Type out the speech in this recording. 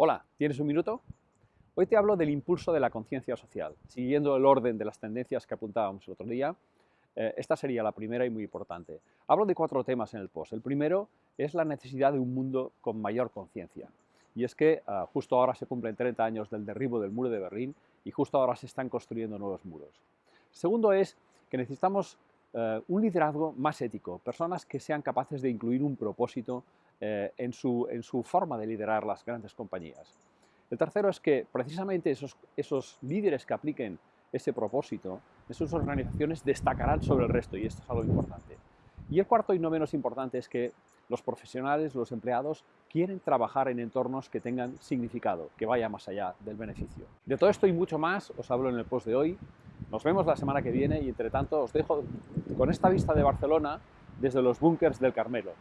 Hola, ¿tienes un minuto? Hoy te hablo del impulso de la conciencia social. Siguiendo el orden de las tendencias que apuntábamos el otro día, eh, esta sería la primera y muy importante. Hablo de cuatro temas en el post. El primero es la necesidad de un mundo con mayor conciencia. Y es que ah, justo ahora se cumplen 30 años del derribo del muro de Berlín y justo ahora se están construyendo nuevos muros. Segundo es que necesitamos eh, un liderazgo más ético, personas que sean capaces de incluir un propósito eh, en, su, en, su, forma de liderar las grandes compañías. El tercero es que precisamente esos, esos líderes que apliquen ese propósito en sus organizaciones destacarán sobre el resto y esto es algo importante. Y el cuarto y no menos importante es que los profesionales, los empleados, quieren trabajar en entornos que tengan significado, que vaya más allá del beneficio. De todo esto y mucho más os hablo en el post de hoy. Nos vemos la semana que viene y entre tanto os dejo con esta vista de Barcelona desde los búnkers del Carmelo.